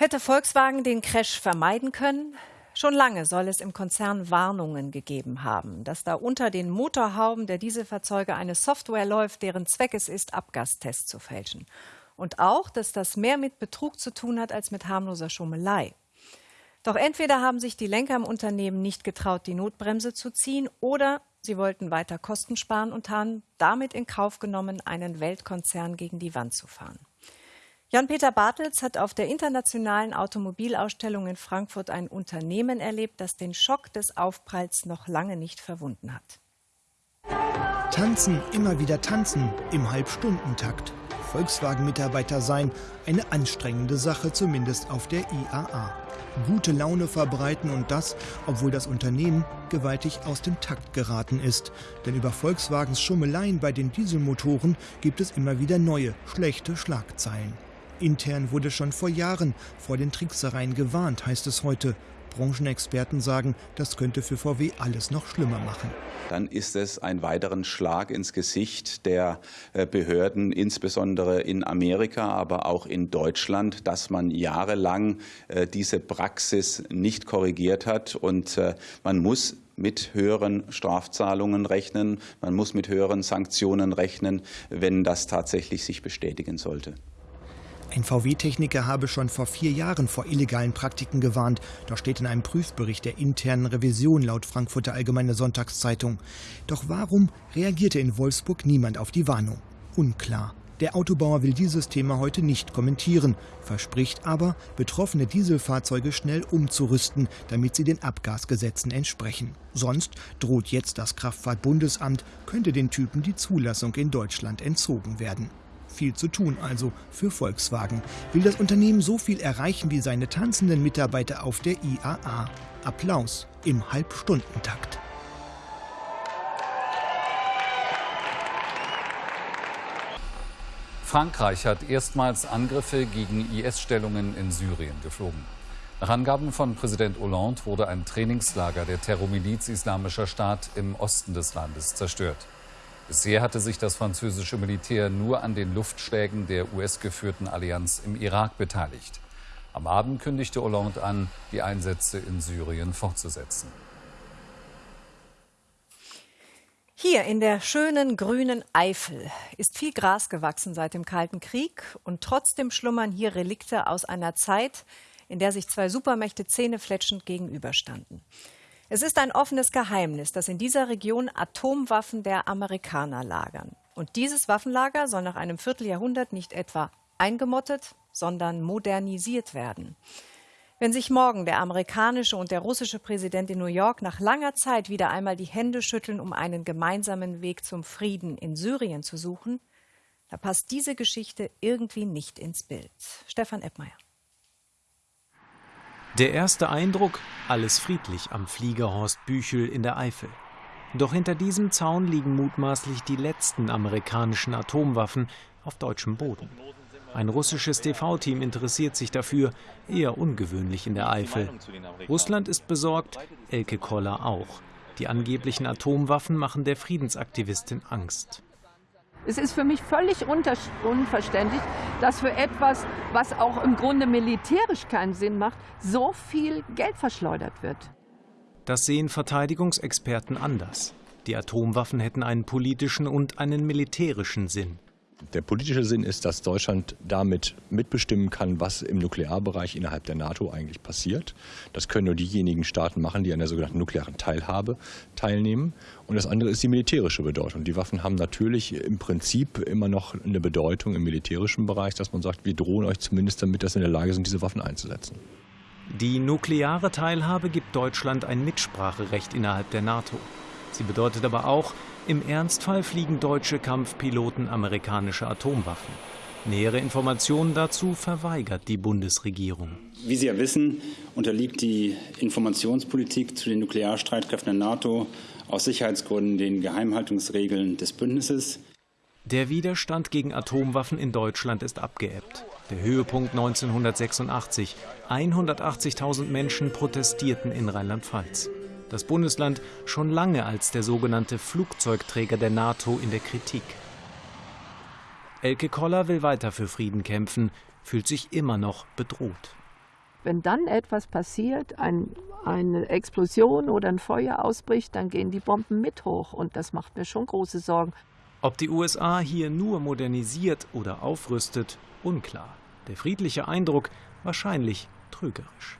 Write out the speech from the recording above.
Hätte Volkswagen den Crash vermeiden können? Schon lange soll es im Konzern Warnungen gegeben haben, dass da unter den Motorhauben der Dieselfahrzeuge eine Software läuft, deren Zweck es ist, Abgastests zu fälschen. Und auch, dass das mehr mit Betrug zu tun hat als mit harmloser Schummelei. Doch entweder haben sich die Lenker im Unternehmen nicht getraut, die Notbremse zu ziehen, oder sie wollten weiter Kosten sparen und haben damit in Kauf genommen, einen Weltkonzern gegen die Wand zu fahren. Jan-Peter Bartels hat auf der internationalen Automobilausstellung in Frankfurt ein Unternehmen erlebt, das den Schock des Aufpralls noch lange nicht verwunden hat. Tanzen, immer wieder tanzen, im Halbstundentakt. Volkswagen-Mitarbeiter sein, eine anstrengende Sache, zumindest auf der IAA. Gute Laune verbreiten und das, obwohl das Unternehmen gewaltig aus dem Takt geraten ist. Denn über Volkswagens Schummeleien bei den Dieselmotoren gibt es immer wieder neue, schlechte Schlagzeilen. Intern wurde schon vor Jahren vor den Tricksereien gewarnt, heißt es heute. Branchenexperten sagen, das könnte für VW alles noch schlimmer machen. Dann ist es ein weiteren Schlag ins Gesicht der äh, Behörden, insbesondere in Amerika, aber auch in Deutschland, dass man jahrelang äh, diese Praxis nicht korrigiert hat. Und äh, man muss mit höheren Strafzahlungen rechnen, man muss mit höheren Sanktionen rechnen, wenn das tatsächlich sich bestätigen sollte. Ein VW-Techniker habe schon vor vier Jahren vor illegalen Praktiken gewarnt. Das steht in einem Prüfbericht der internen Revision laut Frankfurter Allgemeine Sonntagszeitung. Doch warum reagierte in Wolfsburg niemand auf die Warnung? Unklar. Der Autobauer will dieses Thema heute nicht kommentieren, verspricht aber, betroffene Dieselfahrzeuge schnell umzurüsten, damit sie den Abgasgesetzen entsprechen. Sonst droht jetzt das Kraftfahrtbundesamt, könnte den Typen die Zulassung in Deutschland entzogen werden. Viel zu tun also für Volkswagen. Will das Unternehmen so viel erreichen wie seine tanzenden Mitarbeiter auf der IAA? Applaus im Halbstundentakt. Frankreich hat erstmals Angriffe gegen IS-Stellungen in Syrien geflogen. Nach Angaben von Präsident Hollande wurde ein Trainingslager der Terrormiliz Islamischer Staat im Osten des Landes zerstört. Bisher hatte sich das französische Militär nur an den Luftschlägen der US-geführten Allianz im Irak beteiligt. Am Abend kündigte Hollande an, die Einsätze in Syrien fortzusetzen. Hier in der schönen grünen Eifel ist viel Gras gewachsen seit dem Kalten Krieg und trotzdem schlummern hier Relikte aus einer Zeit, in der sich zwei Supermächte zähnefletschend gegenüberstanden. Es ist ein offenes Geheimnis, dass in dieser Region Atomwaffen der Amerikaner lagern. Und dieses Waffenlager soll nach einem Vierteljahrhundert nicht etwa eingemottet, sondern modernisiert werden. Wenn sich morgen der amerikanische und der russische Präsident in New York nach langer Zeit wieder einmal die Hände schütteln, um einen gemeinsamen Weg zum Frieden in Syrien zu suchen, da passt diese Geschichte irgendwie nicht ins Bild. Stefan Eppmeier. Der erste Eindruck, alles friedlich am Flieger Horst Büchel in der Eifel. Doch hinter diesem Zaun liegen mutmaßlich die letzten amerikanischen Atomwaffen auf deutschem Boden. Ein russisches TV-Team interessiert sich dafür, eher ungewöhnlich in der Eifel. Russland ist besorgt, Elke Koller auch. Die angeblichen Atomwaffen machen der Friedensaktivistin Angst. Es ist für mich völlig unverständlich, dass für etwas, was auch im Grunde militärisch keinen Sinn macht, so viel Geld verschleudert wird. Das sehen Verteidigungsexperten anders. Die Atomwaffen hätten einen politischen und einen militärischen Sinn. Der politische Sinn ist, dass Deutschland damit mitbestimmen kann, was im Nuklearbereich innerhalb der NATO eigentlich passiert. Das können nur diejenigen Staaten machen, die an der sogenannten nuklearen Teilhabe teilnehmen. Und das andere ist die militärische Bedeutung. Die Waffen haben natürlich im Prinzip immer noch eine Bedeutung im militärischen Bereich, dass man sagt, wir drohen euch zumindest damit, dass wir in der Lage sind, diese Waffen einzusetzen. Die nukleare Teilhabe gibt Deutschland ein Mitspracherecht innerhalb der NATO. Sie bedeutet aber auch, im Ernstfall fliegen deutsche Kampfpiloten amerikanische Atomwaffen. Nähere Informationen dazu verweigert die Bundesregierung. Wie Sie ja wissen, unterliegt die Informationspolitik zu den Nuklearstreitkräften der NATO aus Sicherheitsgründen den Geheimhaltungsregeln des Bündnisses. Der Widerstand gegen Atomwaffen in Deutschland ist abgeebbt. Der Höhepunkt 1986. 180.000 Menschen protestierten in Rheinland-Pfalz das Bundesland schon lange als der sogenannte Flugzeugträger der NATO in der Kritik. Elke Koller will weiter für Frieden kämpfen, fühlt sich immer noch bedroht. Wenn dann etwas passiert, ein, eine Explosion oder ein Feuer ausbricht, dann gehen die Bomben mit hoch. Und das macht mir schon große Sorgen. Ob die USA hier nur modernisiert oder aufrüstet, unklar. Der friedliche Eindruck wahrscheinlich trügerisch.